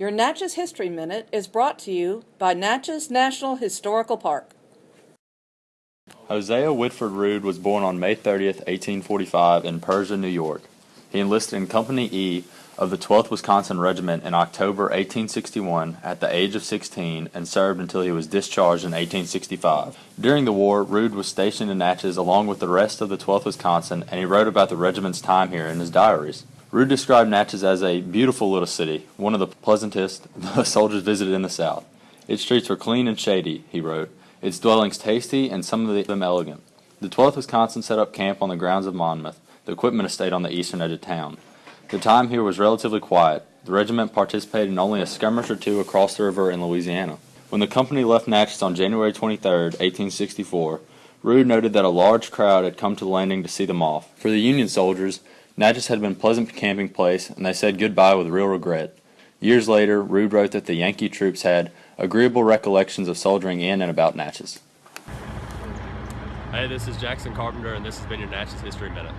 Your Natchez History Minute is brought to you by Natchez National Historical Park. Hosea Whitford Rood was born on May 30th, 1845, in Persia, New York. He enlisted in Company E of the 12th Wisconsin Regiment in October 1861 at the age of 16 and served until he was discharged in 1865. During the war, Rood was stationed in Natchez along with the rest of the 12th Wisconsin, and he wrote about the regiment's time here in his diaries. Rood described Natchez as a beautiful little city, one of the pleasantest the soldiers visited in the South. Its streets were clean and shady, he wrote, its dwellings tasty and some of them elegant. The 12th Wisconsin set up camp on the grounds of Monmouth, the equipment estate on the eastern edge of town. The time here was relatively quiet. The regiment participated in only a skirmish or two across the river in Louisiana. When the company left Natchez on January 23, 1864, Rood noted that a large crowd had come to the landing to see them off. For the Union soldiers, Natchez had been a pleasant camping place, and they said goodbye with real regret. Years later, Rood wrote that the Yankee troops had agreeable recollections of soldiering in and about Natchez. Hey, this is Jackson Carpenter, and this has been your Natchez History Minute.